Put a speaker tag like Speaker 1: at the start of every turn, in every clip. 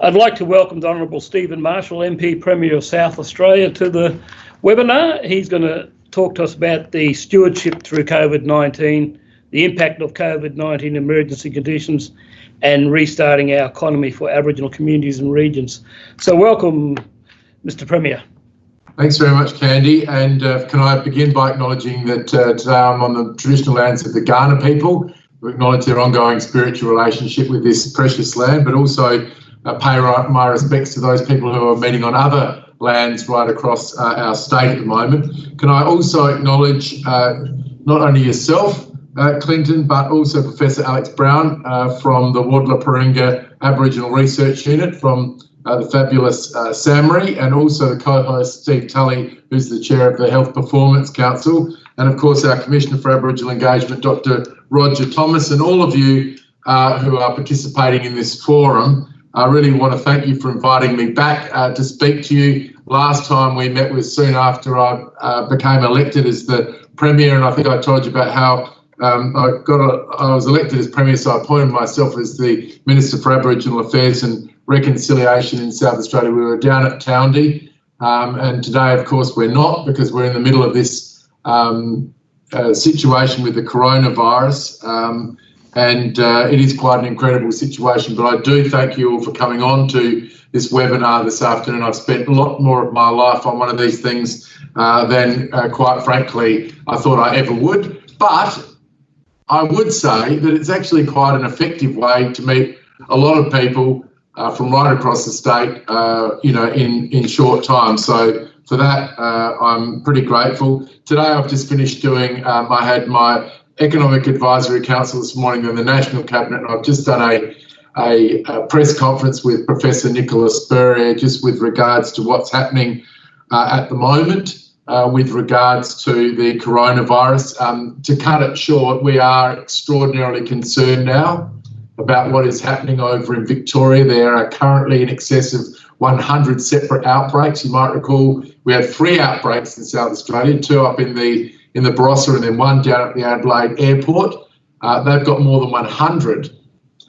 Speaker 1: I'd like to welcome the Honourable Stephen Marshall, MP Premier of South Australia, to the webinar. He's going to talk to us about the stewardship through COVID-19, the impact of COVID-19 emergency conditions, and restarting our economy for Aboriginal communities and regions. So welcome, Mr Premier.
Speaker 2: Thanks very much, Candy. And uh, can I begin by acknowledging that uh, today I'm on the traditional lands of the Kaurna people. We acknowledge their ongoing spiritual relationship with this precious land, but also uh, pay my respects to those people who are meeting on other lands right across uh, our state at the moment. Can I also acknowledge uh, not only yourself, uh, Clinton, but also Professor Alex Brown from the Wardliparingga Aboriginal Research Unit from uh, the fabulous uh, SAHMRI, and also the co-host Steve Tully, who's the chair of the Health Performance Council, and of course our Commissioner for Aboriginal Engagement, Dr. Roger Thomas, and all of you uh, who are participating in this forum. I really want to thank you for inviting me back uh, to speak to you. Last time we met was soon after I uh, became elected as the Premier, and I think I told you about how um, I got a, I was elected as Premier, so I appointed myself as the Minister for Aboriginal Affairs and reconciliation in South Australia. We were down at Towndy, um, and today, of course, we're not because we're in the middle of this um, uh, situation with the coronavirus. And uh, it is quite an incredible situation. But I do thank you all for coming on to this webinar this afternoon. I've spent a lot more of my life on one of these things uh, than, uh, quite frankly, I thought I ever would. But I would say that it's actually quite an effective way to meet a lot of people uh, from right across the state, uh, you know, in, in short time. So for that, uh, I'm pretty grateful. Today, I've just finished doing, um, I had my Economic Advisory Council this morning in the National Cabinet, and I've just done a, a, a press conference with Professor Nicola Spurrier just with regards to what's happening uh, at the moment. Uh, with regards to the coronavirus. Um, to cut it short, we are extraordinarily concerned now about what is happening over in Victoria. There are currently in excess of 100 separate outbreaks. You might recall we had three outbreaks in South Australia, two up in the in the Barossa and then one down at the Adelaide airport. Uh, they've got more than 100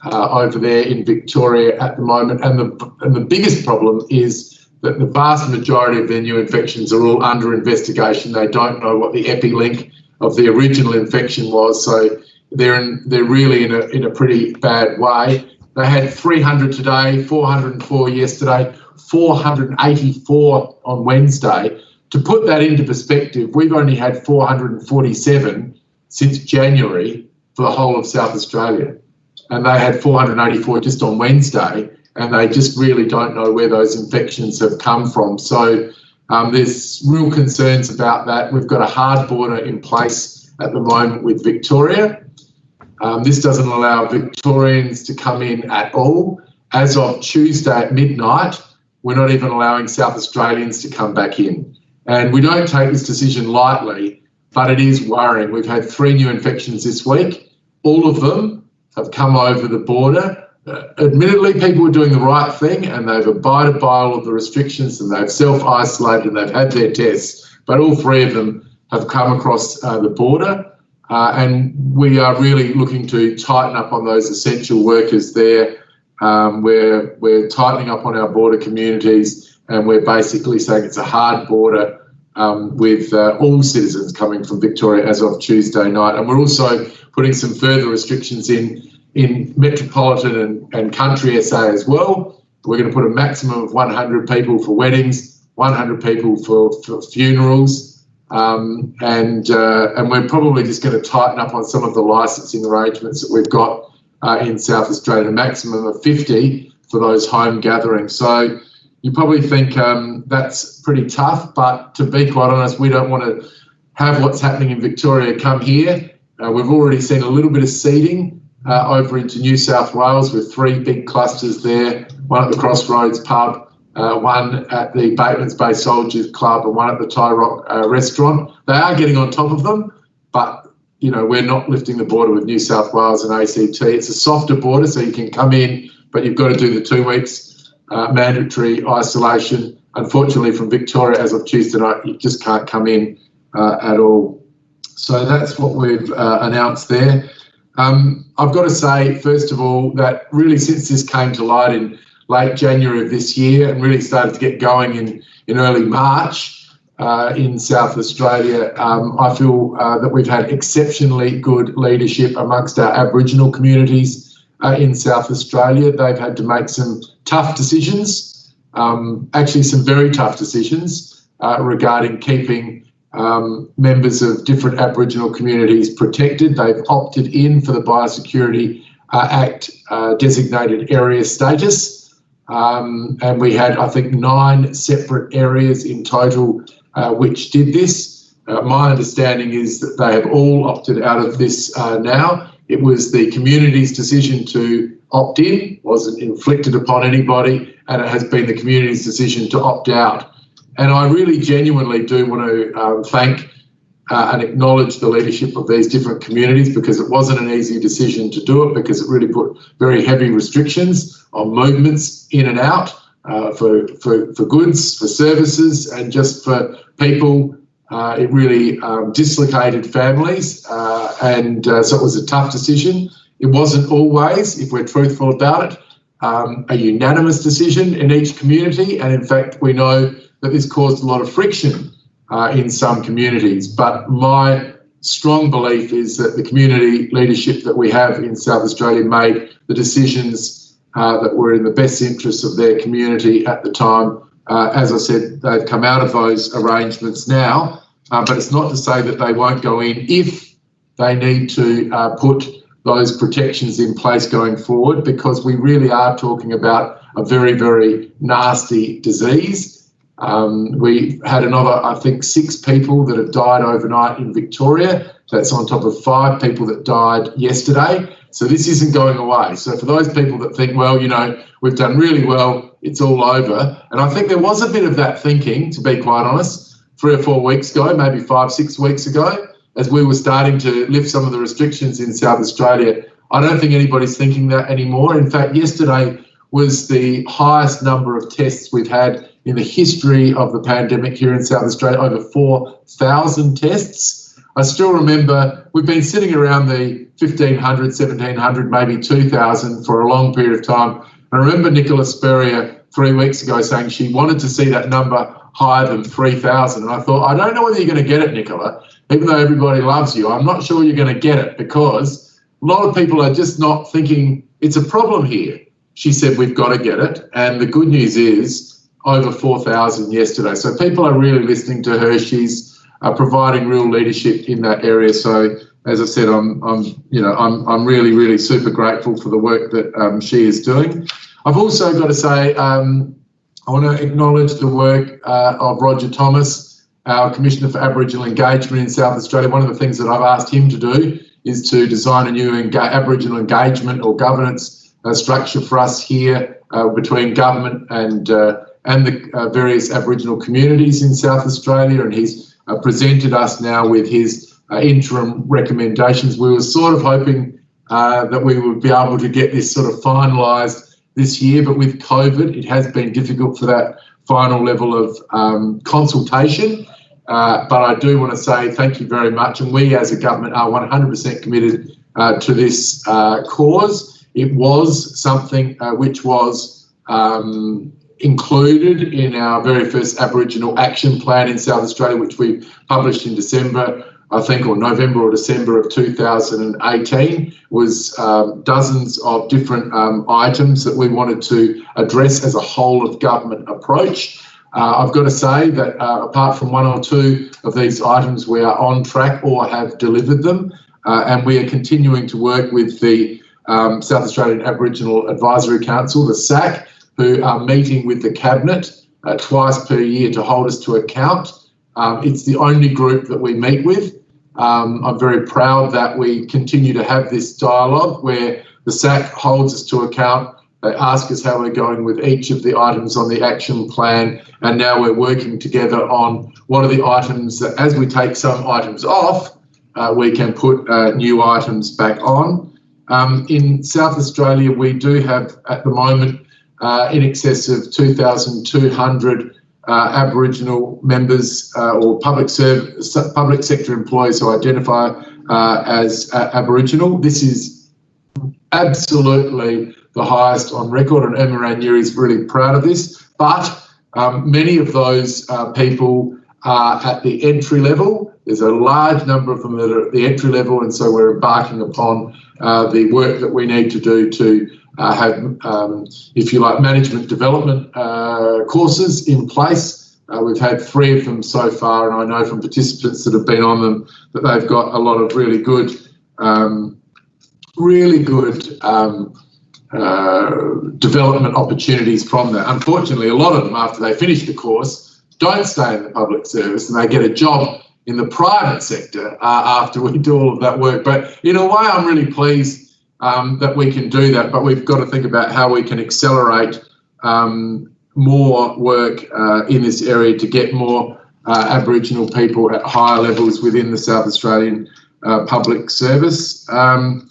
Speaker 2: uh, over there in Victoria at the moment. And the, and the biggest problem is that the vast majority of their new infections are all under investigation. They don't know what the epilink of the original infection was. So they're in, they're really in a in a pretty bad way. They had 300 today, 404 yesterday, 484 on Wednesday. To put that into perspective, we've only had 447 since January for the whole of South Australia, and they had 484 just on Wednesday, and they just really don't know where those infections have come from. So um, there's real concerns about that. We've got a hard border in place at the moment with Victoria, um, this doesn't allow Victorians to come in at all. As of Tuesday at midnight, we're not even allowing South Australians to come back in. And we don't take this decision lightly, but it is worrying. We've had three new infections this week. All of them have come over the border. Uh, admittedly, people are doing the right thing and they've abided by all of the restrictions and they've self isolated and they've had their tests. But all three of them have come across uh, the border. Uh, and we are really looking to tighten up on those essential workers there. Um, we're, we're tightening up on our border communities and we're basically saying it's a hard border um, with uh, all citizens coming from Victoria as of Tuesday night. And we're also putting some further restrictions in in metropolitan and, and country SA as well. We're going to put a maximum of 100 people for weddings, 100 people for, for funerals, um, and uh, and we're probably just going to tighten up on some of the licensing arrangements that we've got uh, in South Australia, a maximum of 50 for those home gatherings. So you probably think um, that's pretty tough, but to be quite honest, we don't want to have what's happening in Victoria come here. Uh, we've already seen a little bit of seeding uh, over into New South Wales with three big clusters there, one at the Crossroads pub, uh, one at the Batemans Bay Soldiers Club and one at the Thai Rock uh, restaurant. They are getting on top of them, but you know we're not lifting the border with New South Wales and ACT. It's a softer border, so you can come in, but you've got to do the two weeks uh, mandatory isolation. Unfortunately, from Victoria as of Tuesday night, you just can't come in uh, at all. So that's what we've uh, announced there. Um, I've got to say, first of all, that really since this came to light in late January of this year and really started to get going in, in early March uh, in South Australia. Um, I feel uh, that we've had exceptionally good leadership amongst our Aboriginal communities uh, in South Australia. They've had to make some tough decisions, um, actually some very tough decisions uh, regarding keeping um, members of different Aboriginal communities protected. They've opted in for the Biosecurity uh, Act uh, designated area status. Um, and we had, I think, nine separate areas in total uh, which did this. Uh, my understanding is that they have all opted out of this now. It was the community's decision to opt in, wasn't inflicted upon anybody, and it has been the community's decision to opt out. And I really genuinely do want to um, thank uh, and acknowledge the leadership of these different communities because it wasn't an easy decision to do it because it really put very heavy restrictions on movements in and out uh, for, for, for goods, for services, and just for people. Uh, it really um, dislocated families, uh, and uh, so it was a tough decision. It wasn't always, if we're truthful about it, um, a unanimous decision in each community, and in fact, we know that this caused a lot of friction uh, in some communities. But my strong belief is that the community leadership that we have in South Australia made the decisions uh, that were in the best interests of their community at the time. Uh, as I said, they've come out of those arrangements now, uh, but it's not to say that they won't go in if they need to uh, put those protections in place going forward, because we really are talking about a very, very nasty disease. Um, we had another, I think, six people that have died overnight in Victoria. That's on top of five people that died yesterday. So this isn't going away. So for those people that think, well, you know, we've done really well, it's all over. And I think there was a bit of that thinking, to be quite honest, three or four weeks ago, maybe five, six weeks ago, as we were starting to lift some of the restrictions in South Australia. I don't think anybody's thinking that anymore. In fact, yesterday was the highest number of tests we've had in the history of the pandemic here in South Australia, over 4,000 tests. I still remember we've been sitting around the 1,500, 1,700, maybe 2,000 for a long period of time. I remember Nicola Spurrier three weeks ago saying she wanted to see that number higher than 3,000. And I thought, I don't know whether you're going to get it, Nicola, even though everybody loves you. I'm not sure you're going to get it because a lot of people are just not thinking it's a problem here. She said, We've got to get it. And the good news is, over 4,000 yesterday. So people are really listening to her. She's uh, providing real leadership in that area. So as I said, I'm, I'm, you know, I'm, I'm really, really super grateful for the work that um, she is doing. I've also got to say, um, I want to acknowledge the work uh, of Roger Thomas, our Commissioner for Aboriginal Engagement in South Australia. One of the things that I've asked him to do is to design a new enga Aboriginal engagement or governance uh, structure for us here uh, between government and uh, and the uh, various Aboriginal communities in South Australia, and he's uh, presented us now with his interim recommendations. We were sort of hoping that we would be able to get this sort of finalised this year, but with COVID, it has been difficult for that final level of um, consultation. Uh, but I do want to say thank you very much, and we as a government are 100% committed uh, to this cause. It was something which was um, included in our very first Aboriginal action plan in South Australia, which we published in December, I think, or November or December of 2018, was um, dozens of different um, items that we wanted to address as a whole of government approach. Uh, I've got to say that uh, apart from one or two of these items, we are on track or have delivered them, uh, and we are continuing to work with the um, South Australian Aboriginal Advisory Council, the SAC, who are meeting with the Cabinet uh, twice per year to hold us to account. Um, it's the only group that we meet with. Um, I'm very proud that we continue to have this dialogue where the SAC holds us to account. They ask us how we're going with each of the items on the action plan, and now we're working together on what are the items that, as we take some items off, uh, we can put uh, new items back on. Um, in South Australia, we do have at the moment uh, in excess of 2,200 uh, Aboriginal members uh, or public public sector employees who identify uh, as uh, Aboriginal. This is absolutely the highest on record, and Erma Ranieri is really proud of this. But um, many of those uh, people are at the entry level. There's a large number of them that are at the entry level, and so we're embarking upon uh, the work that we need to do to uh, have, um, if you like, management development uh, courses in place. Uh, we've had three of them so far, and I know from participants that have been on them that they've got a lot of really good, um, really good um, uh, development opportunities from that. Unfortunately, a lot of them, after they finish the course, don't stay in the public service and they get a job in the private sector uh, after we do all of that work. But in a way, I'm really pleased um, that we can do that. But we've got to think about how we can accelerate um, more work uh, in this area to get more uh, Aboriginal people at higher levels within the South Australian uh, public service. Um,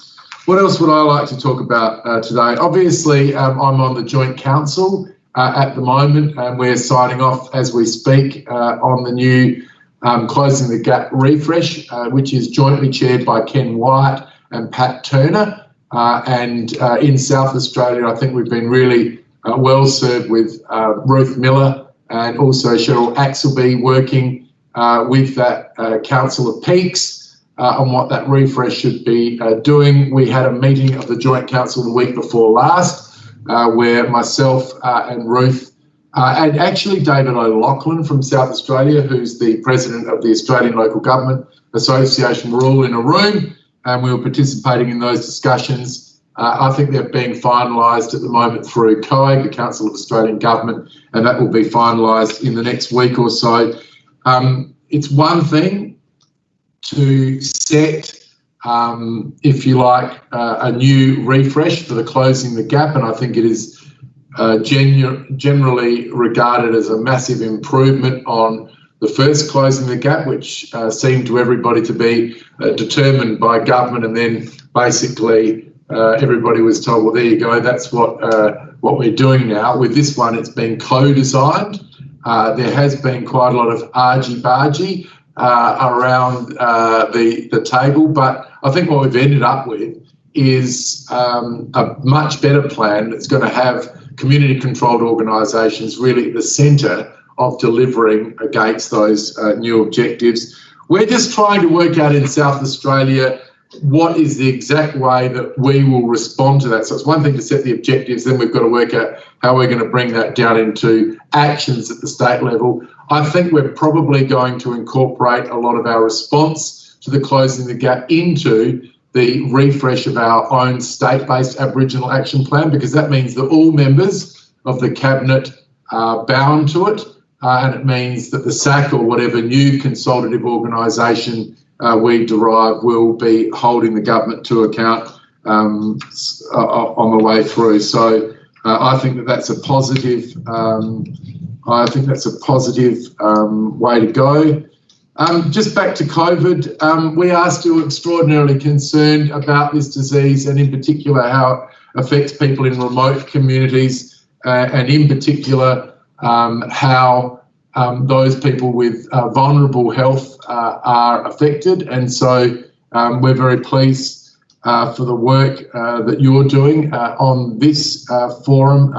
Speaker 2: what else would I like to talk about uh, today? Obviously, um, I'm on the Joint Council uh, at the moment, and we're signing off as we speak uh, on the new um, Closing the Gap refresh, which is jointly chaired by Ken Wyatt and Pat Turner. Uh, and uh, in South Australia, I think we've been really well served with Ruth Miller and also Cheryl Axleby working with that Council of Peaks uh, on what that refresh should be uh, doing. We had a meeting of the Joint Council the week before last, uh, where myself uh, and Ruth uh, and actually David O'Loughlin from South Australia, who's the president of the Australian Local Government Association, were all in a room and we were participating in those discussions. Uh, I think they're being finalised at the moment through COAG, the Council of Australian Government, and that will be finalised in the next week or so. Um, it's one thing to set, um, if you like, uh, a new refresh for the closing the gap, and I think it is uh, genu- generally regarded as a massive improvement on the first closing the gap, which uh, seemed to everybody to be uh, determined by government, and then basically uh, everybody was told, "Well, there you go, that's what uh, what we're doing now." With this one, it's been co-designed. there has been quite a lot of argy-bargy uh, around uh, the the table. But I think what we've ended up with is um, a much better plan that's going to have community controlled organisations really at the centre of delivering against those uh, new objectives. We're just trying to work out in South Australia what is the exact way that we will respond to that. So it's one thing to set the objectives, then we've got to work out how we're going to bring that down into actions at the state level. I think we're probably going to incorporate a lot of our response to the closing the gap into the refresh of our own state-based Aboriginal action plan because that means that all members of the cabinet are bound to it uh, and it means that the SAC or whatever new consultative organisation uh, we derive will be holding the government to account um, uh, on the way through. So uh, I think that that's a positive um, I think that's a positive um, way to go. Um, just back to COVID, um, we are still extraordinarily concerned about this disease and in particular how it affects people in remote communities uh, and in particular um, how um, those people with uh, vulnerable health uh, are affected. And so um, we're very pleased uh, for the work uh, that you're doing uh, on this forum,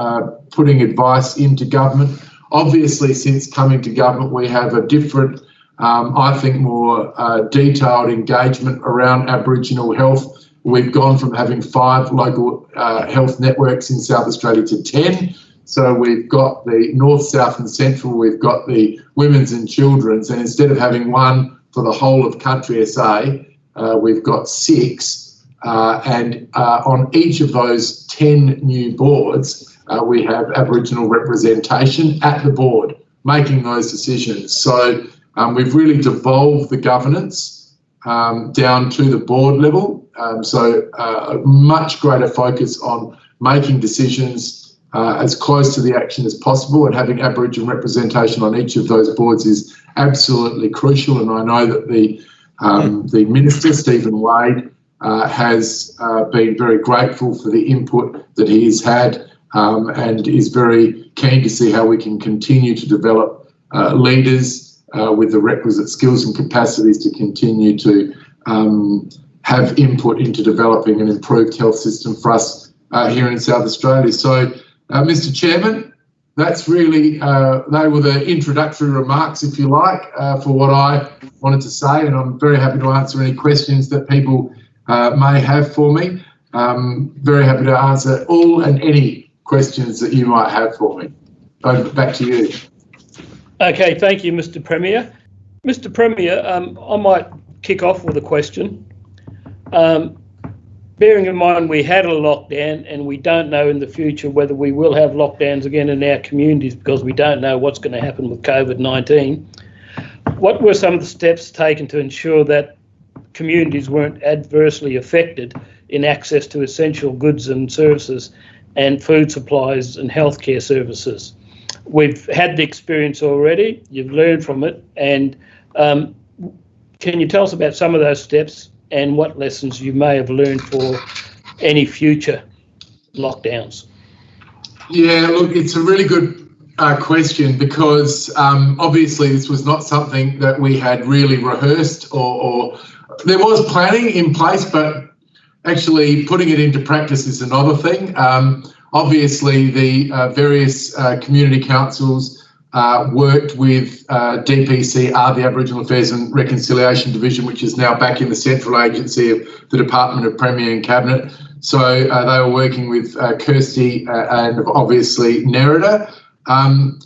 Speaker 2: putting advice into government Obviously, since coming to government, we have a different, um, I think, more uh, detailed engagement around Aboriginal health. We've gone from having five local uh, health networks in South Australia to 10. So we've got the North, South, and Central, we've got the Women's and Children's, and instead of having one for the whole of country SA, uh, we've got six. Uh, and uh, on each of those 10 new boards, uh, we have Aboriginal representation at the board making those decisions. So um, we've really devolved the governance um, down to the board level. Um, so uh, a much greater focus on making decisions uh, as close to the action as possible and having Aboriginal representation on each of those boards is absolutely crucial. And I know that the um, the minister Stephen Wade uh, has uh, been very grateful for the input that he has had um, and is very keen to see how we can continue to develop uh, leaders uh, with the requisite skills and capacities to continue to um, have input into developing an improved health system for us uh, here in South Australia. So, uh, Mr. Chairman, that's really uh, they were the introductory remarks, if you like, uh, for what I wanted to say, and I'm very happy to answer any questions that people uh, may have for me. Um, very happy to answer all and any questions that you might have for me. Over, back to you.
Speaker 1: Okay, thank you, Mr. Premier. Mr. Premier, um, I might kick off with a question. Um, bearing in mind we had a lockdown and we don't know in the future whether we will have lockdowns again in our communities because we don't know what's going to happen with COVID 19. What were some of the steps taken to ensure that communities weren't adversely affected in access to essential goods and services and food supplies and healthcare services? We've had the experience already, you've learned from it, and um, can you tell us about some of those steps and what lessons you may have learned for any future lockdowns?
Speaker 2: Yeah, look, it's a really good uh, question because um, obviously this was not something that we had really rehearsed or, or, there was planning in place, but actually putting it into practice is another thing. Um, obviously, the uh, various uh, community councils uh, worked with uh, DPCR, the Aboriginal Affairs and Reconciliation Division, which is now back in the central agency of the Department of Premier and Cabinet. So uh, they were working with uh, Kirsty uh, and obviously Nerida. Um,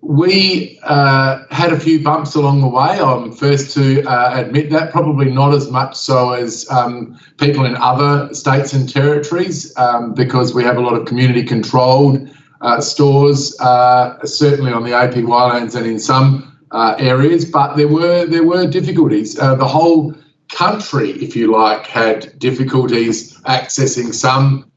Speaker 2: we had a few bumps along the way. I'm first to admit that, probably not as much so as um, people in other states and territories, um, because we have a lot of community controlled uh, stores, uh, certainly on the APY lands and in some uh, areas, but there were there were difficulties. Uh, the whole country, if you like, had difficulties accessing some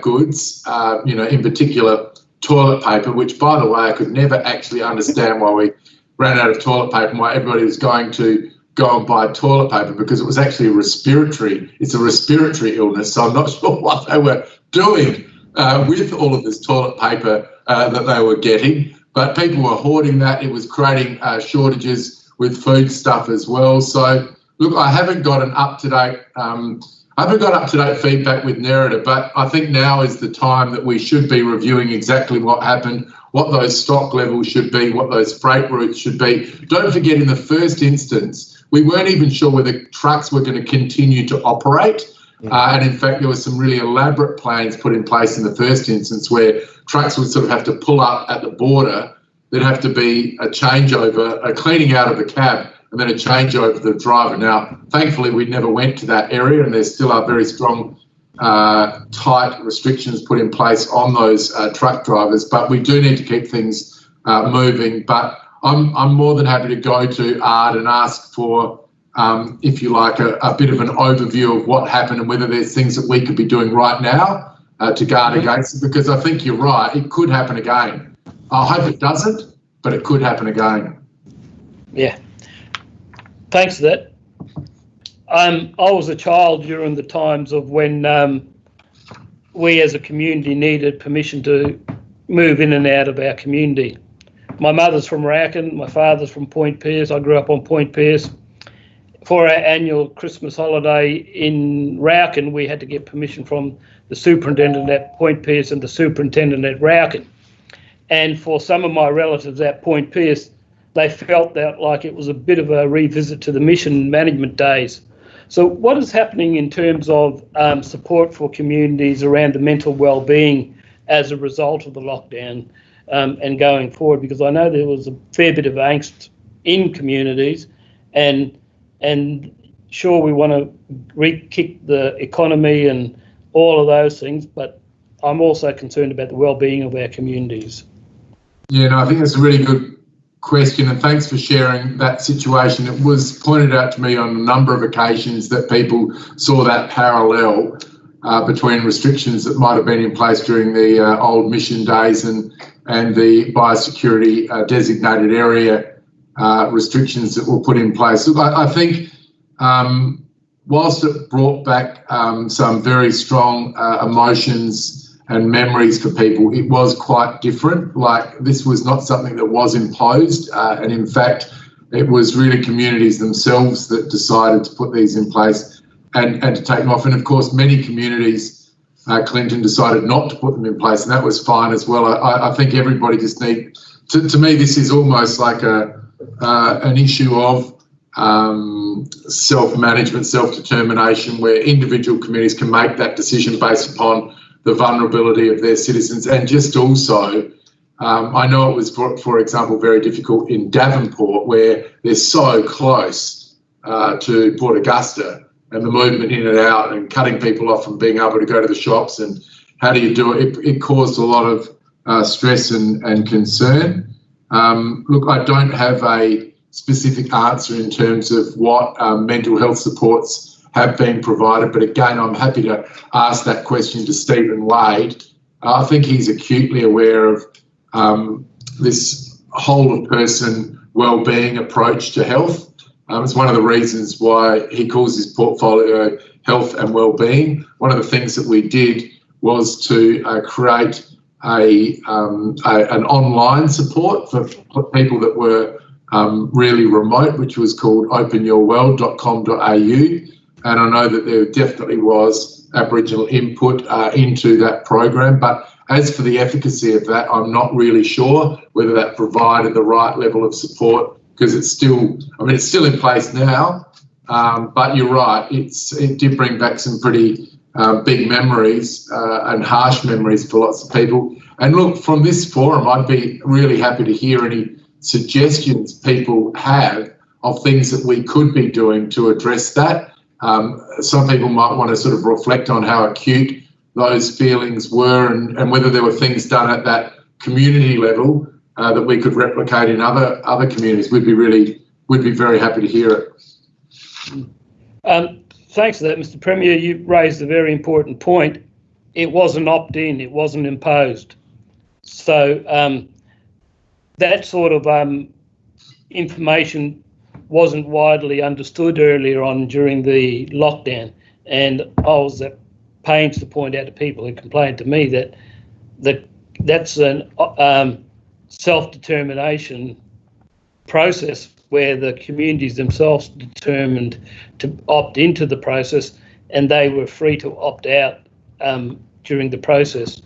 Speaker 2: goods. You know, in particular, toilet paper, which, by the way, I could never actually understand why we ran out of toilet paper and why everybody was going to go and buy toilet paper because it was actually a respiratory. It's a respiratory illness, so I'm not sure what they were doing uh, with all of this toilet paper uh, that they were getting. But people were hoarding that. It was creating uh, shortages with food stuff as well. So, look, I haven't got an up to date. Um, I haven't got up to date feedback with Nerida, but I think now is the time that we should be reviewing exactly what happened, what those stock levels should be, what those freight routes should be. Don't forget, in the first instance, we weren't even sure whether trucks were going to continue to operate. Uh, and in fact, there were some really elaborate plans put in place in the first instance where trucks would sort of have to pull up at the border. There'd have to be a changeover, a cleaning out of the cab, and then a changeover for the driver. Now, thankfully, we never went to that area, and there still are very strong, uh, tight restrictions put in place on those uh, truck drivers. But we do need to keep things uh, moving. But I'm, I'm more than happy to go to ARD and ask for um, if you like, a, a, bit of an overview of what happened and whether there's things that we could be doing right now uh, to guard mm-hmm. against it. Because I think you're right, it could happen again. I hope it doesn't, but it could happen again.
Speaker 1: Yeah. Thanks for that. Um, I was a child during the times of when um, we as a community needed permission to move in and out of our community. My mother's from Raukkan, my father's from Point Pearce. I grew up on Point Pearce for our annual Christmas holiday in Raukkan, we had to get permission from the superintendent at Point Pearce and the superintendent at Raukkan. And for some of my relatives at Point Pearce, they felt that like it was a bit of a revisit to the mission management days. So, what is happening in terms of um, support for communities around the mental well-being as a result of the lockdown um, and going forward? Because I know there was a fair bit of angst in communities, and and sure we want to re-kick the economy and all of those things, but I'm also concerned about the well-being of our communities.
Speaker 2: Yeah, no, I think that's a really good question, and thanks for sharing that situation. It was pointed out to me on a number of occasions that people saw that parallel uh, between restrictions that might have been in place during the uh, old mission days and and the biosecurity uh, designated area uh, restrictions that were put in place. I, I think um, whilst it brought back um, some very strong uh, emotions and memories for people, it was quite different. Like this was not something that was imposed, uh, and in fact, it was really communities themselves that decided to put these in place and, and to take them off. And of course, many communities uh, Clinton decided not to put them in place, and that was fine as well. I, I think everybody just need to, to me this is almost like a uh, an issue of um, self-management, self-determination, where individual communities can make that decision based upon the vulnerability of their citizens, and just also. Um, I know it was, for, for example, very difficult in Davenport, where they're so close uh, to Port Augusta, and the movement in and out and cutting people off from being able to go to the shops and how do you do it? It, it caused a lot of uh, stress and, and concern. Um, look, I don't have a specific answer in terms of what um, mental health supports have been provided, but again, I'm happy to ask that question to Stephen Wade. I think he's acutely aware of um, this whole of person well-being approach to health um, it's one of the reasons why he calls his portfolio health and well-being. One of the things that we did was to uh, create a, um, a, an online support for people that were um, really remote, which was called openyourworld.com.au. And I know that there definitely was Aboriginal input uh, into that program, but as for the efficacy of that, I'm not really sure whether that provided the right level of support because it's still, I mean, it's still in place now. Um, but you're right, it's it did bring back some pretty uh, big memories uh, and harsh memories for lots of people. And look, from this forum, I'd be really happy to hear any suggestions people have of things that we could be doing to address that. Um, some people might want to sort of reflect on how acute those feelings were and, and whether there were things done at that community level uh, that we could replicate in other other communities, we'd be really we'd be very happy to hear it.
Speaker 1: Um, thanks for that, Mr. Premier. You raised a very important point. It wasn't opt-in; it wasn't imposed. So um, that sort of um, information wasn't widely understood earlier on during the lockdown, and I was at pains to point out to people who complained to me that that that's an um, self-determination process where the communities themselves determined to opt into the process and they were free to opt out um, during the process.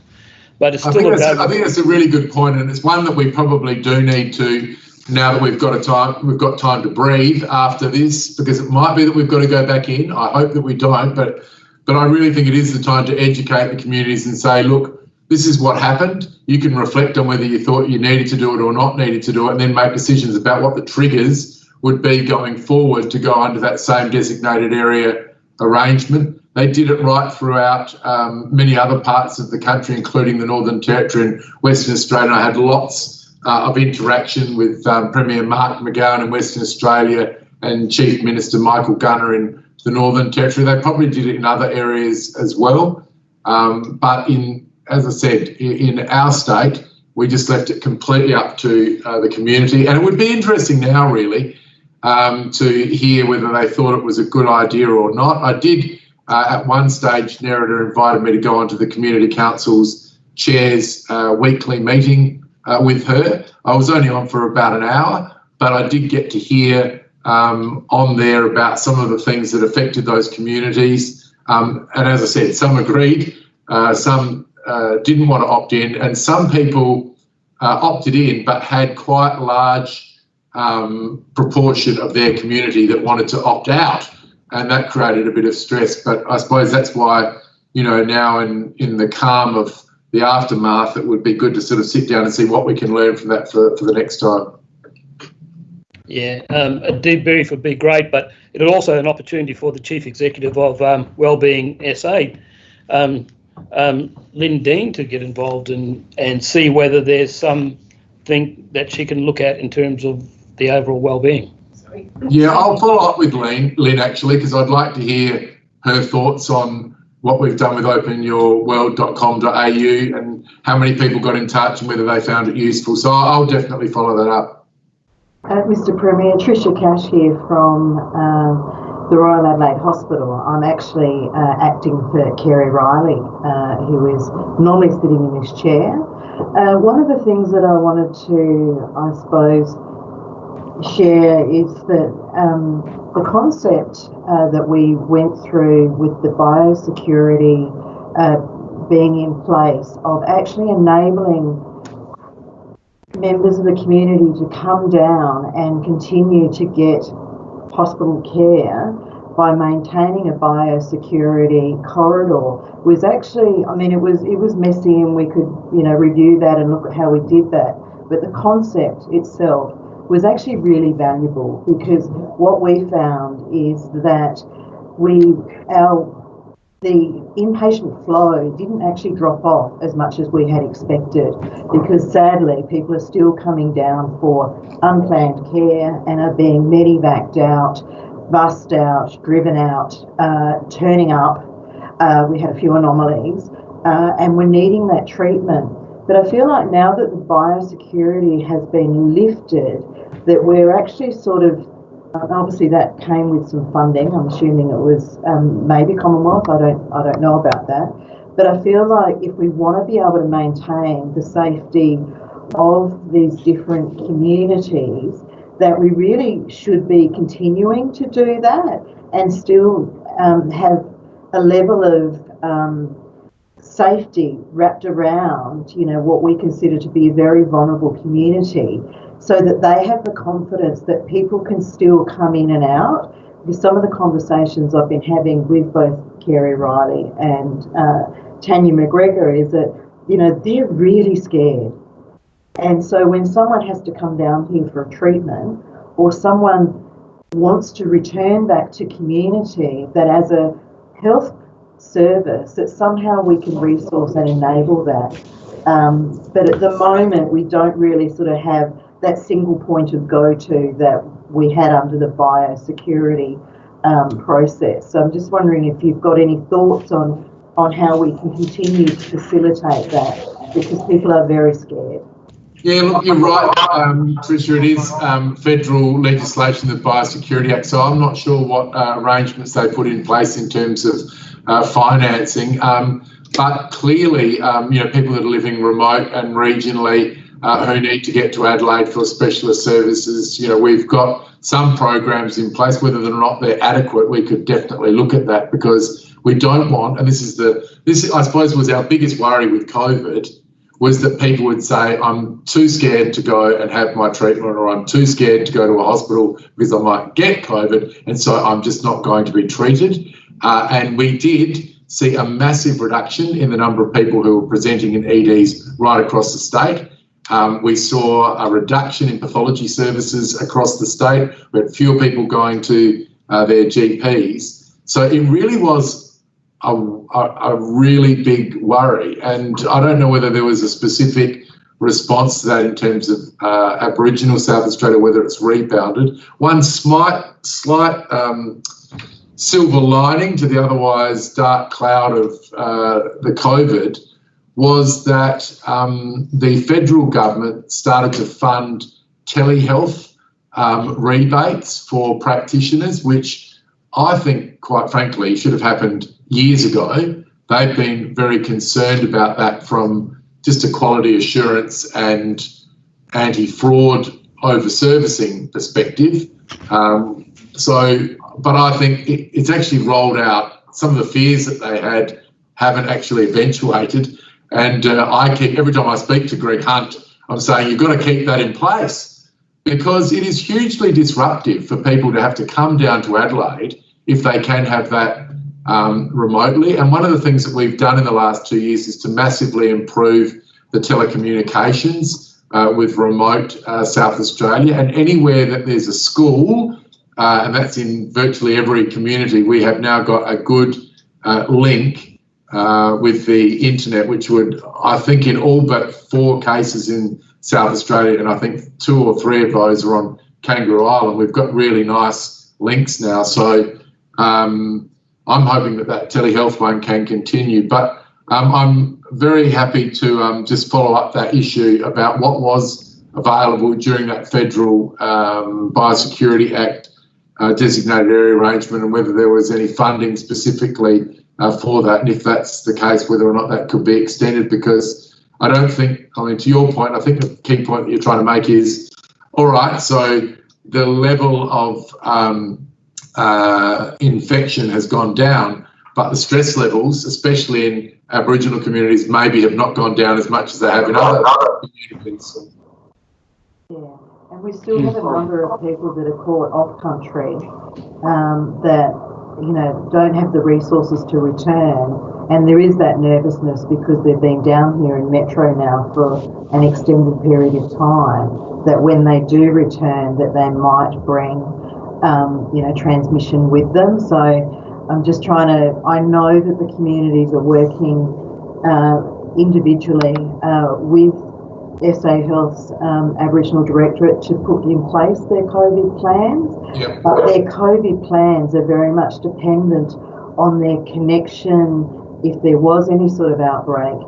Speaker 1: But it's still
Speaker 2: I think, I think that's a really good point, and it's one that we probably do need to now that we've got a time we've got time to breathe after this because it might be that we've got to go back in. I hope that we don't, but but I really think it is the time to educate the communities and say, look, this is what happened. You can reflect on whether you thought you needed to do it or not needed to do it, and then make decisions about what the triggers would be going forward to go under that same designated area arrangement. They did it right throughout um, many other parts of the country, including the Northern Territory and Western Australia. I had lots uh, of interaction with um, Premier Mark McGowan in Western Australia and Chief Minister Michael Gunner in the Northern Territory. They probably did it in other areas as well. Um, but in as I said, in our state, we just left it completely up to uh, the community. And it would be interesting now, really, um, to hear whether they thought it was a good idea or not. I did, uh, at one stage, Nerida invited me to go onto the Community Council's chair's uh, weekly meeting uh, with her. I was only on for about an hour, but I did get to hear um, on there about some of the things that affected those communities. Um, and as I said, some agreed, uh, some uh, didn't want to opt in, and some people uh, opted in but had quite large um, proportion of their community that wanted to opt out, and that created a bit of stress. But I suppose that's why, you know, now in in the calm of the aftermath, it would be good to sort of sit down and see what we can learn from that for, for the next time.
Speaker 1: Yeah, um, a debrief would be great, but it is also an opportunity for the chief executive of um, Wellbeing SA um, um, Lynn Dean to get involved and and see whether there's something that she can look at in terms of the overall well-being.
Speaker 2: Yeah, I'll follow up with Lynn, Lynn actually, because I'd like to hear her thoughts on what we've done with openyourworld.com.au and how many people got in touch and whether they found it useful. So I'll definitely follow that up.
Speaker 3: Uh, Mr Premier, Tricia Cash here from uh, the Royal Adelaide Hospital, I'm actually uh, acting for Kerry Riley, uh, who is normally sitting in this chair. Uh, one of the things that I wanted to, I suppose, share is that um, the concept uh, that we went through with the biosecurity uh, being in place of actually enabling members of the community to come down and continue to get hospital care by maintaining a biosecurity corridor was actually I mean it was it was messy and we could you know review that and look at how we did that. But the concept itself was actually really valuable because what we found is that we our the inpatient flow didn't actually drop off as much as we had expected because sadly people are still coming down for unplanned care and are being medevaced out, bussed out, driven out, uh, turning up. Uh, we had a few anomalies uh, and we're needing that treatment. But I feel like now that the biosecurity has been lifted, that we're actually sort of obviously that came with some funding. I'm assuming it was um, maybe Commonwealth. I don't I don't know about that, but I feel like if we want to be able to maintain the safety of these different communities, that we really should be continuing to do that and still um, have a level of um, safety wrapped around, you know, what we consider to be a very vulnerable community so that they have the confidence that people can still come in and out. Because some of the conversations I've been having with both Kerry Riley and uh, Tanya McGregor is that, you know, they're really scared. And so when someone has to come down here for a treatment or someone wants to return back to community, that as a health service, that somehow we can resource and enable that. Um, but at the moment, we don't really sort of have that single point of go to that we had under the biosecurity um, process. So I'm just wondering if you've got any thoughts on on how we can continue to facilitate that because people are very scared.
Speaker 2: Yeah, look, you're right, um. It is um, federal legislation, the Biosecurity Act. So I'm not sure what uh, arrangements they put in place in terms of uh, financing. Um, but clearly, um, you know, people that are living remote and regionally uh, who need to get to Adelaide for specialist services. You know, we've got some programs in place, whether or not they're adequate, we could definitely look at that because we don't want, and this is the, this I suppose was our biggest worry with COVID, was that people would say, I'm too scared to go and have my treatment, or I'm too scared to go to a hospital because I might get COVID, and so I'm just not going to be treated. Uh, and we did see a massive reduction in the number of people who were presenting in EDs right across the state. Um, we saw a reduction in pathology services across the state. We had fewer people going to uh, their GPs. So it really was a, a, a, really big worry. And I don't know whether there was a specific response to that in terms of uh, Aboriginal South Australia, whether it's rebounded. One slight, slight um, silver lining to the otherwise dark cloud of uh, the COVID was that um, the federal government started to fund telehealth um, rebates for practitioners, which I think, quite frankly, should have happened years ago. They've been very concerned about that from just a quality assurance and anti fraud over servicing perspective. Um, so, but I think it, it's actually rolled out. Some of the fears that they had haven't actually eventuated. And uh, I keep, every time I speak to Greg Hunt, I'm saying you've got to keep that in place because it is hugely disruptive for people to have to come down to Adelaide if they can have that um, remotely. And one of the things that we've done in the last two years is to massively improve the telecommunications uh, with remote uh, South Australia. And anywhere that there's a school, uh, and that's in virtually every community, we have now got a good uh, link uh, with the internet, which would, I think, in all but four cases in South Australia, and I think two or three of those are on Kangaroo Island. We've got really nice links now, so um, I'm hoping that that telehealth one can continue. But um, I'm very happy to um, just follow up that issue about what was available during that federal um, Biosecurity Act uh, designated area arrangement and whether there was any funding specifically uh, for that, and if that's the case, whether or not that could be extended. Because I don't think, I mean, to your point, I think the key point you're trying to make is, all right, so the level of um, uh, infection has gone down, but the stress levels, especially in Aboriginal communities, maybe have not gone down as much as they have in other communities.
Speaker 3: Yeah, and we still have a number of people that are caught off country um, that you know don't have the resources to return, and there is that nervousness because they've been down here in Metro now for an extended period of time. That when they do return, that they might bring um, you know transmission with them. So I'm just trying to, I know that the communities are working uh, individually uh, with SA Health's um, Aboriginal Directorate to put in place their COVID plans.
Speaker 2: Yep.
Speaker 3: But their COVID plans are very much dependent on their connection, if there was any sort of outbreak,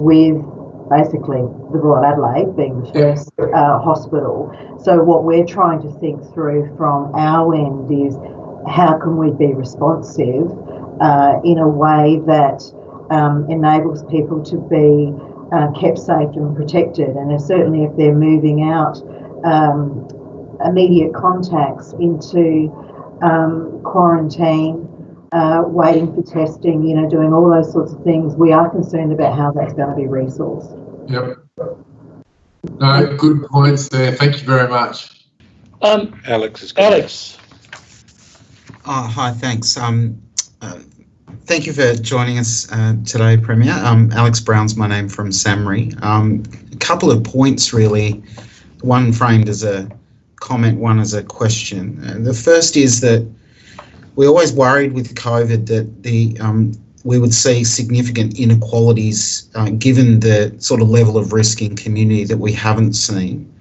Speaker 3: with basically the Royal Adelaide being the first uh, hospital. So what we're trying to think through from our end is how can we be responsive uh, in a way that um, enables people to be uh, kept safe and protected. And certainly, if they're moving out um, immediate contacts into um, quarantine, uh, waiting for testing, you know, doing all those sorts of things, we are concerned about how that's going to be resourced.
Speaker 2: Yep. No, good points there. Thank you very much.
Speaker 1: Um,
Speaker 4: Alex is
Speaker 1: Alex,
Speaker 5: Oh, hi, thanks. Um, uh, thank you for joining us uh, today, Premier. Um, Alex Brown's my name from SAHMRI. Um, a couple of points, really. One framed as a comment, one as a question. Uh, the first is that we always worried with COVID that the um, we would see significant inequalities uh, given the sort of level of risk in community that we haven't seen.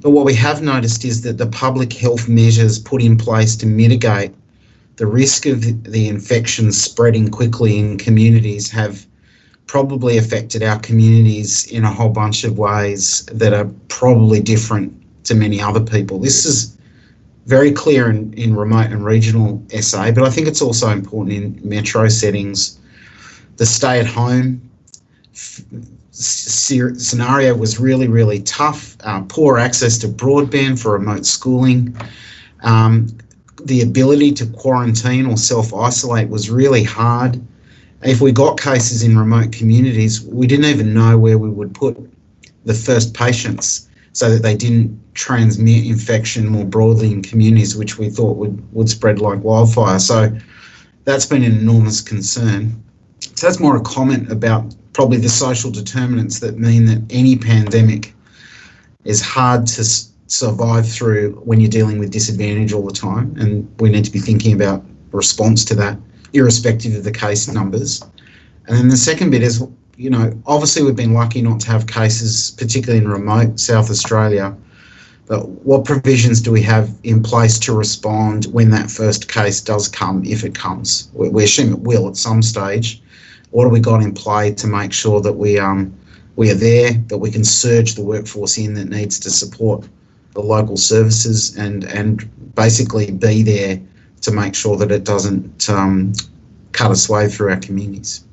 Speaker 5: But what we have noticed is that the public health measures put in place to mitigate the risk of the infection spreading quickly in communities have probably affected our communities in a whole bunch of ways that are probably different to many other people. This is very clear in, in remote and regional SA, but I think it's also important in metro settings. The stay at home scenario was really, really tough. Uh, poor access to broadband for remote schooling. Um, the ability to quarantine or self isolate was really hard. If we got cases in remote communities, we didn't even know where we would put the first patients so that they didn't transmit infection more broadly in communities, which we thought would, would spread like wildfire. So that's been an enormous concern. So that's more a comment about probably the social determinants that mean that any pandemic is hard to survive through when you're dealing with disadvantage all the time. And we need to be thinking about response to that, irrespective of the case numbers. And then the second bit is, you know, obviously we've been lucky not to have cases, particularly in remote South Australia. But what provisions do we have in place to respond when that first case does come, if it comes? We assume it will at some stage. What have we got in play to make sure that we um, we are there, that we can surge the workforce in that needs to support the local services and and basically be there to make sure that it doesn't um, cut its way through our communities.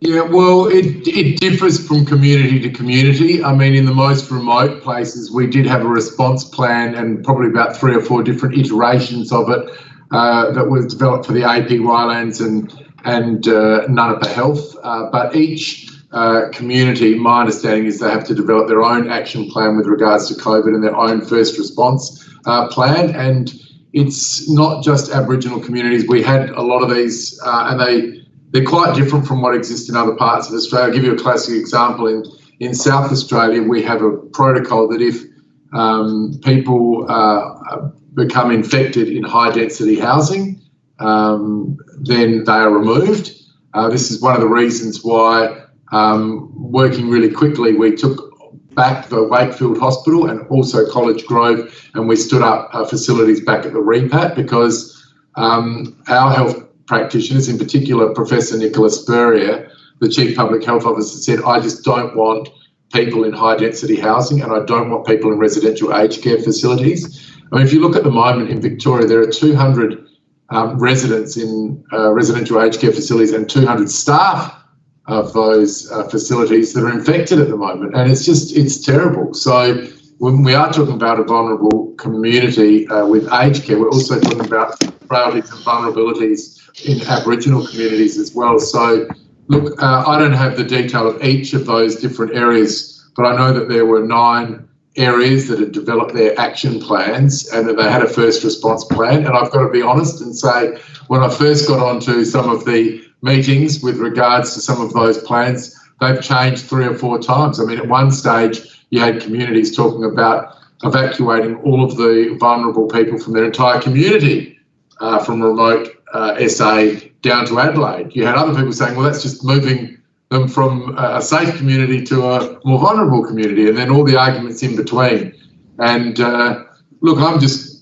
Speaker 2: Yeah, well, it, it differs from community to community. I mean, in the most remote places, we did have a response plan and probably about three or four different iterations of it uh, that was developed for the APY lands and and uh, Nganampa Health. Uh, but each uh, community, my understanding is they have to develop their own action plan with regards to COVID and their own first response uh, plan. And it's not just Aboriginal communities. We had a lot of these, uh, and they they're quite different from what exists in other parts of Australia. I'll give you a classic example. In in South Australia, we have a protocol that if um, people uh, become infected in high density housing, um, then they are removed. Uh, this is one of the reasons why um, working really quickly, we took back the Wakefield Hospital and also College Grove, and we stood up uh, facilities back at the REPAT because um, our health practitioners, in particular Professor Nicola Spurrier, the Chief Public Health Officer, said, I just don't want people in high density housing and I don't want people in residential aged care facilities. I mean, if you look at the moment in Victoria, there are 200 um, residents in uh, residential aged care facilities and 200 staff of those uh, facilities that are infected at the moment, and it's just it's terrible. So when we are talking about a vulnerable community uh, with aged care, we're also talking about frailties and vulnerabilities in Aboriginal communities as well. So, look, uh, I don't have the detail of each of those different areas, but I know that there were nine areas that had developed their action plans and that they had a first response plan. And I've got to be honest and say, when I first got onto some of the meetings with regards to some of those plans, they've changed three or four times. I mean, at one stage, you had communities talking about evacuating all of the vulnerable people from their entire community uh, from remote uh, SA down to Adelaide. You had other people saying, well, that's just moving them from a safe community to a more vulnerable community, and then all the arguments in between. And uh, look, I'm just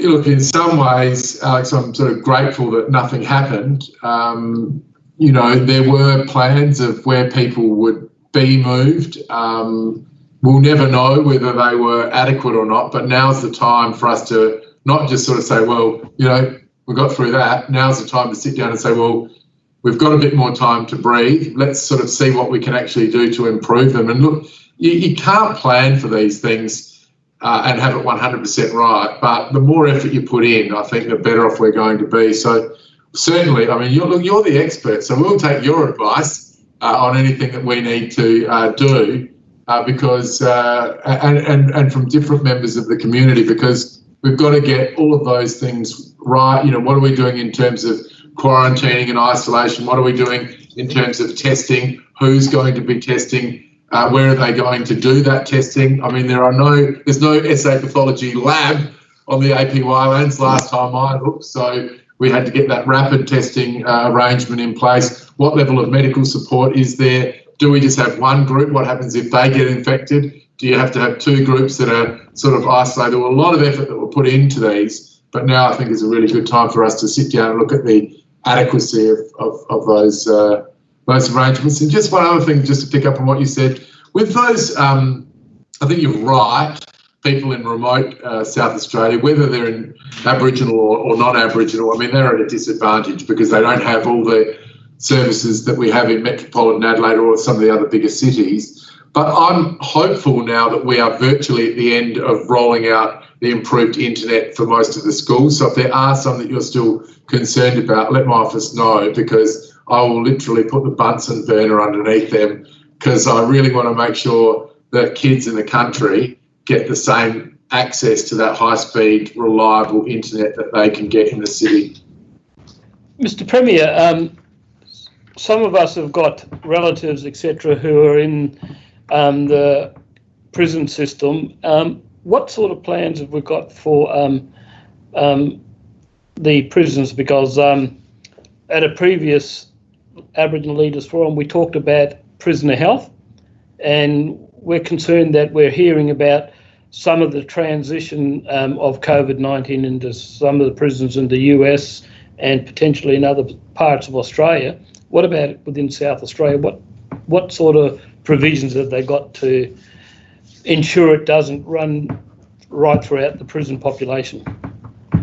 Speaker 2: look in some ways, Alex. I'm sort of grateful that nothing happened. Um, you know, there were plans of where people would be moved. Um, we'll never know whether they were adequate or not, but now's the time for us to not just sort of say, well, you know, we got through that. Now's the time to sit down and say, well, we've got a bit more time to breathe. Let's sort of see what we can actually do to improve them. And look, you, you can't plan for these things uh, and have it 100% right, but the more effort you put in, I think the better off we're going to be. So certainly, I mean, you're, you're the expert, so we'll take your advice uh, on anything that we need to uh, do uh, because, uh, and, and, and from different members of the community, because we've got to get all of those things right. You know, what are we doing in terms of quarantining and isolation? What are we doing in terms of testing? Who's going to be testing? Uh, where are they going to do that testing? I mean, there are no, there's no SA pathology lab on the APY lands last time I looked, so we had to get that rapid testing uh, arrangement in place. What level of medical support is there? Do we just have one group? What happens if they get infected? Do you have to have two groups that are sort of isolated? There were a lot of effort that were put into these, but now I think is a really good time for us to sit down and look at the adequacy of, of, of those uh, those arrangements. And just one other thing, just to pick up on what you said, with those, um, I think you're right. People in remote uh, South Australia, whether they're in Aboriginal or, or non-Aboriginal, I mean they're at a disadvantage because they don't have all the services that we have in metropolitan Adelaide or some of the other bigger cities. But I'm hopeful now that we are virtually at the end of rolling out the improved internet for most of the schools. So if there are some that you're still concerned about, let my office know because I will literally put the Bunsen burner underneath them because I really want to make sure that kids in the country get the same access to that high speed, reliable internet that they can get in the city.
Speaker 1: Mr. Premier, um, some of us have got relatives, etc., who are in um, the prison system. Um, what sort of plans have we got for um, um, the prisons? Because um, at a previous Aboriginal Leaders Forum, we talked about prisoner health, and we're concerned that we're hearing about some of the transition um, of COVID 19 into some of the prisons in the US and potentially in other parts of Australia. What about within South Australia? What what sort of provisions have they got to ensure it doesn't run right throughout the prison population?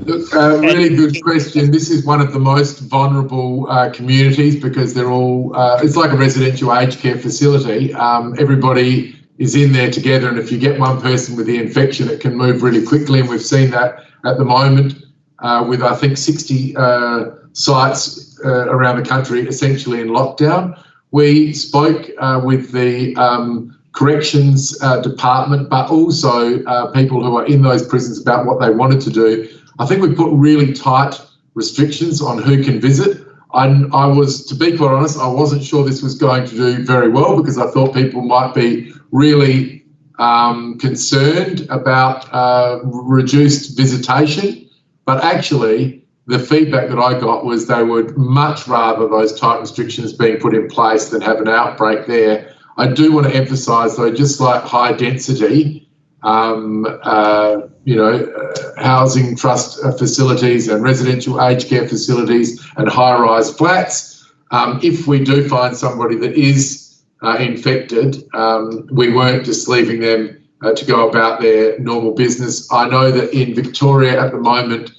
Speaker 2: Look, uh, really good question. This is one of the most vulnerable uh, communities because they're all, uh, it's like a residential aged care facility. Um, everybody is in there together, and if you get one person with the infection, it can move really quickly. And we've seen that at the moment uh, with, I think, 60 uh, sites uh, around the country essentially in lockdown. We spoke with the um, corrections uh, department, but also uh, people who are in those prisons about what they wanted to do. I think we put really tight restrictions on who can visit. I, I was, to be quite honest, I wasn't sure this was going to do very well because I thought people might be really um, concerned about uh, reduced visitation. But actually, the feedback that I got was they would much rather those tight restrictions being put in place than have an outbreak there I do want to emphasise, though, just like high density, um, uh, you know, uh, housing trust facilities and residential aged care facilities and high-rise flats. Um, if we do find somebody that is uh, infected, um, we weren't just leaving them uh, to go about their normal business. I know that in Victoria at the moment,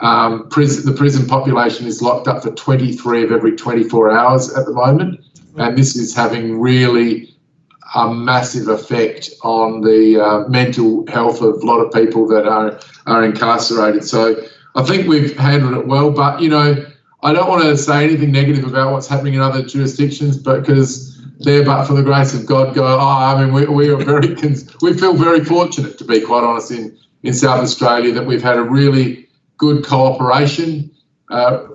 Speaker 2: um, prison, the prison population is locked up for 23 of every 24 hours at the moment and this is having really a massive effect on the uh, mental health of a lot of people that are are incarcerated. So I think we've handled it well, but you know, I don't want to say anything negative about what's happening in other jurisdictions, but because there, but for the grace of God, go. Oh, I mean, we, we are very, we feel very fortunate to be quite honest in in South Australia that we've had a really good cooperation, uh,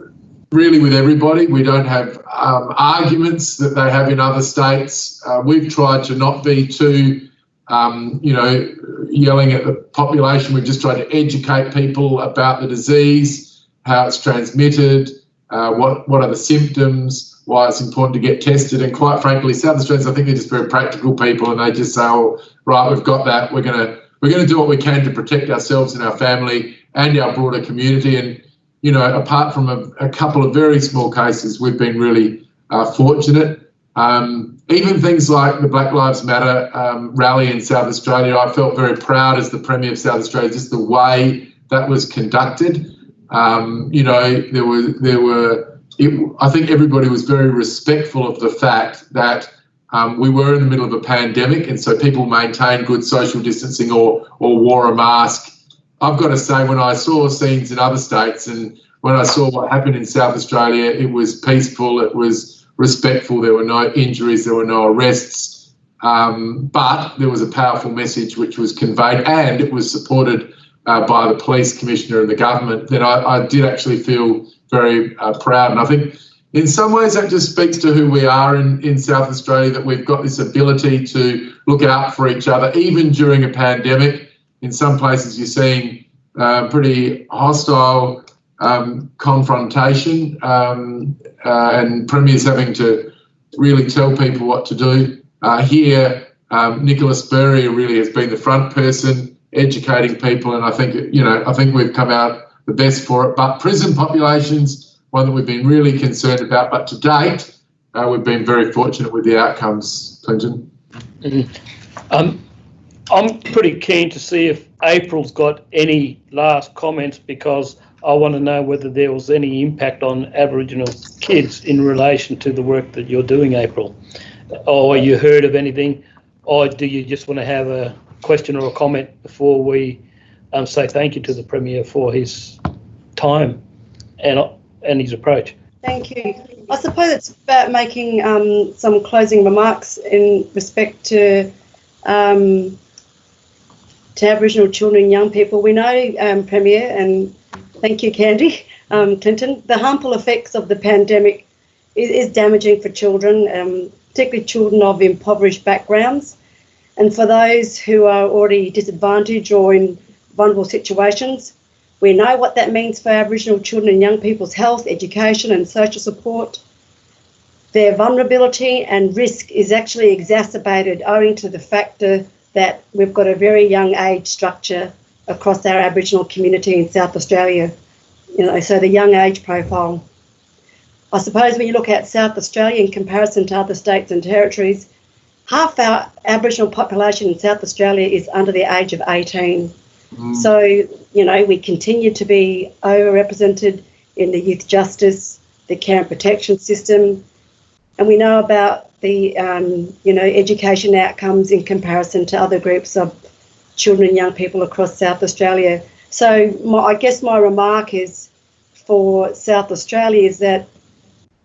Speaker 2: really with everybody. We don't have um, arguments that they have in other states. Uh, we've tried to not be too, um, you know, yelling at the population. We've just tried to educate people about the disease, how it's transmitted, uh, what what are the symptoms, why it's important to get tested. And quite frankly, South Australians, I think they're just very practical people, and they just say, "Oh, right, we've got that. We're gonna we're gonna do what we can to protect ourselves and our family and our broader community." And you know, apart from a, a couple of very small cases, we've been really uh, fortunate. Um, even things like the Black Lives Matter um, rally in South Australia, I felt very proud as the Premier of South Australia, just the way that was conducted. Um, you know, there were there were. It, I think everybody was very respectful of the fact that um, we were in the middle of a pandemic, and so people maintained good social distancing or or wore a mask. I've got to say, when I saw scenes in other states and when I saw what happened in South Australia, it was peaceful. It was respectful. There were no injuries. There were no arrests. Um, but there was a powerful message which was conveyed, and it was supported uh, by the police commissioner and the government, then I, I did actually feel very uh, proud. And I think in some ways that just speaks to who we are in, in South Australia, that we've got this ability to look out for each other, even during a pandemic. In some places, you're seeing uh, pretty hostile um, confrontation um, uh, and premiers having to really tell people what to do. Uh, here, um, Nicola Spurrier really has been the front person educating people, and I think you know I think we've come out the best for it. But prison populations, one that we've been really concerned about, but to date, uh, we've been very fortunate with the outcomes. Clinton.
Speaker 1: Mm. Um, I'm pretty keen to see if April's got any last comments because I want to know whether there was any impact on Aboriginal kids in relation to the work that you're doing, April. Or you heard of anything, or do you just want to have a question or a comment before we um, say thank you to the Premier for his time and, and his approach.
Speaker 4: Thank you. I suppose it's about making um, some closing remarks in respect to um, to Aboriginal children and young people. We know, um, Premier, and thank you, Candy um, Clinton, the harmful effects of the pandemic is, is damaging for children, um, particularly children of impoverished backgrounds. And for those who are already disadvantaged or in vulnerable situations, we know what that means for Aboriginal children and young people's health, education, and social support. Their vulnerability and risk is actually exacerbated owing to the factor that we've got a very young age structure across our Aboriginal community in South Australia. You know, so the young age profile. I suppose when you look at South Australia in comparison to other states and territories, half our Aboriginal population in South Australia is under the age of 18. Mm. So, you know, we continue to be overrepresented in the youth justice, the care and protection system, and we know about the, um, you know, education outcomes in comparison to other groups of children and young people across South Australia. So, my, I guess my remark is for South Australia is that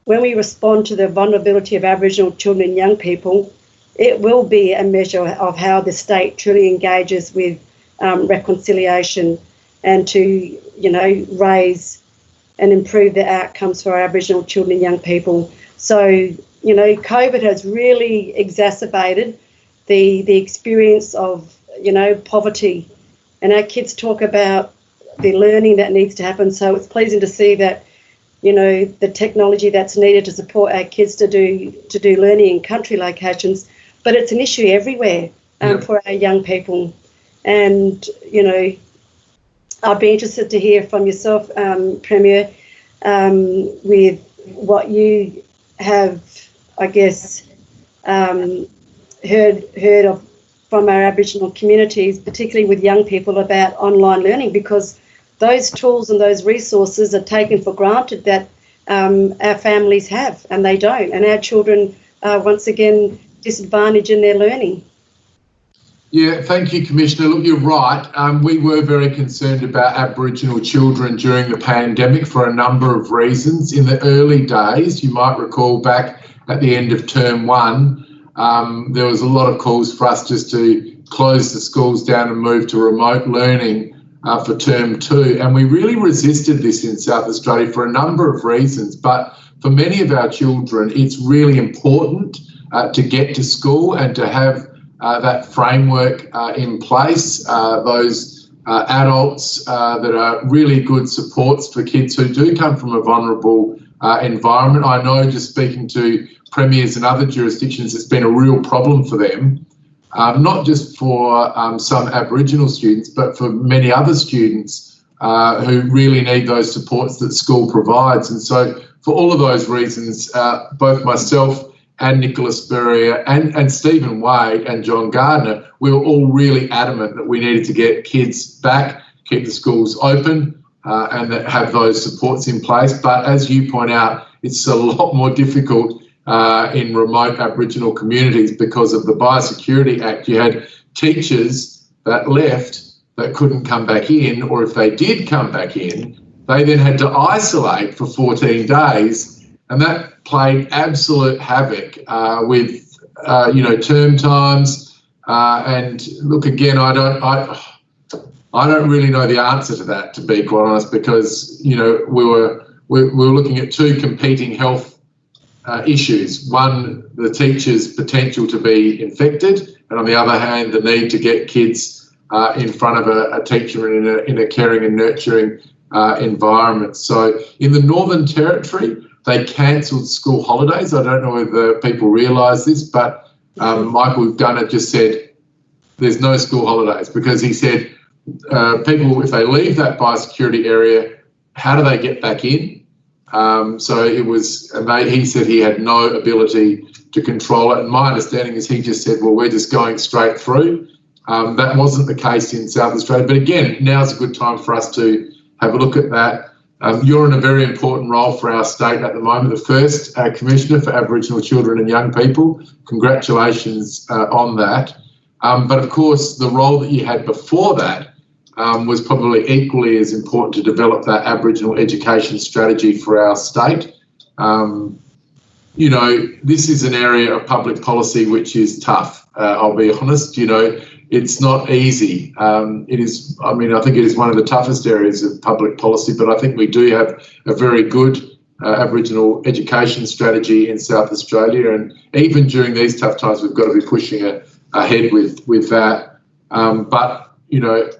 Speaker 4: when we respond to the vulnerability of Aboriginal children and young people, it will be a measure of how the state truly engages with um, reconciliation and to, you know, raise and improve the outcomes for Aboriginal children and young people. So, you know, COVID has really exacerbated the the experience of, you know, poverty. And our kids talk about the learning that needs to happen. So it's pleasing to see that, you know, the technology that's needed to support our kids to do to do learning in country locations but it's an issue everywhere um, yeah. for our young people. And, you know, I'd be interested to hear from yourself, um, Premier, um, with what you have, I guess, um, heard heard of from our Aboriginal communities, particularly with young people, about online learning, because those tools and those resources are taken for granted that um, our families have, and they don't. And our children, are once again, disadvantaged in their learning.
Speaker 2: Yeah, thank you, Commissioner. Look, you're right. Um, we were very concerned about Aboriginal children during the pandemic for a number of reasons. In the early days, you might recall back at the end of term one, um, there was a lot of calls for us just to close the schools down and move to remote learning uh, for term two. And we really resisted this in South Australia for a number of reasons. But for many of our children, it's really important uh, to get to school and to have that framework uh, in place, uh, those uh, adults that are really good supports for kids who do come from a vulnerable environment. I know just speaking to premiers in other jurisdictions, it's been a real problem for them. Um, not just for um, some Aboriginal students, but for many other students uh, who really need those supports that school provides. And so, for all of those reasons, uh, both myself and Nicola Spurrier and, and Stephen Wade and John Gardner, we were all really adamant that we needed to get kids back, keep the schools open, uh, and that have those supports in place. But as you point out, it's a lot more difficult uh, in remote Aboriginal communities because of the Biosecurity Act. You had teachers that left that couldn't come back in, or if they did come back in, they then had to isolate for 14 days and that played absolute havoc uh, with uh, you know term times. Uh, and look again, I don't I I don't really know the answer to that to be quite honest, because you know we were we, we were looking at two competing health uh, issues. One, the teacher's potential to be infected, and on the other hand, the need to get kids uh, in front of a, a teacher in a, in a caring and nurturing uh, environment. So in the Northern Territory, they cancelled school holidays. I don't know whether people realise this, but um, Michael Gunner just said there's no school holidays because he said uh, people, if they leave that biosecurity area, how do they get back in? Um, so it was, and they, he said he had no ability to control it. And my understanding is he just said, well, we're just going straight through. Um, that wasn't the case in South Australia. But again, now's a good time for us to have a look at that. Um, you're in a very important role for our state at the moment, the first uh, Commissioner for Aboriginal Children and Young People. Congratulations uh, on that. Um, but of course, the role that you had before that um, was probably equally as important to develop that Aboriginal education strategy for our state. Um, you know, this is an area of public policy which is tough, uh, I'll be honest. You know, it's not easy. Um, it is, I mean, I think it is one of the toughest areas of public policy, but I think we do have a very good uh, Aboriginal education strategy in South Australia. And even during these tough times, we've got to be pushing a, ahead with, with that. Um, but, you know,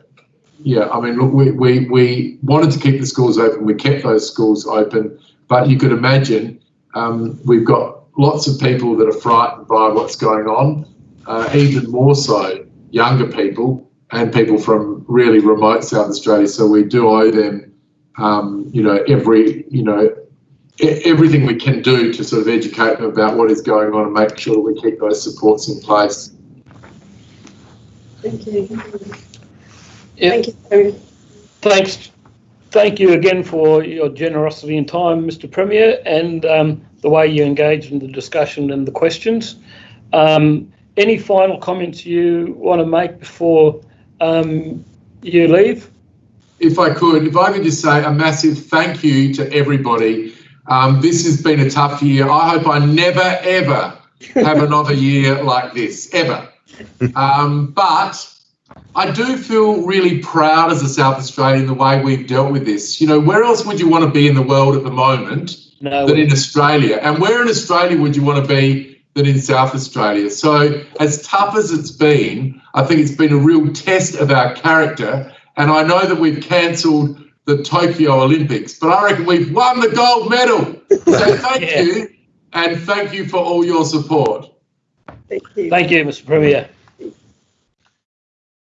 Speaker 2: yeah, I mean, look, we, we, we wanted to keep the schools open. We kept those schools open. But you could imagine um, we've got lots of people that are frightened by what's going on, uh, even more so younger people and people from really remote South Australia. So we do owe them, um, you know, every, you know, everything we can do to sort of educate them about what is going on and make sure that we keep those supports in place.
Speaker 4: Thank you.
Speaker 1: Yep.
Speaker 4: Thank you.
Speaker 1: Thanks. Thank you again for your generosity and time, Mr. Premier, and um, the way you engaged in the discussion and the questions. Um, any final comments you want to make before um, you leave?
Speaker 2: If I could, if I could just say a massive thank you to everybody. Um, this has been a tough year. I hope I never, ever have another year like this, ever. Um, but I do feel really proud as a South Australian the way we've dealt with this. You know, where else would you want to be in the world at the moment
Speaker 1: No.
Speaker 2: than in Australia? And where in Australia would you want to be than in South Australia. So, as tough as it's been, I think it's been a real test of our character. And I know that we've cancelled the Tokyo Olympics, but I reckon we've won the gold medal. So, thank
Speaker 1: Yeah.
Speaker 2: you. And thank you for all your support.
Speaker 4: Thank you.
Speaker 1: Thank you, Mr. Premier.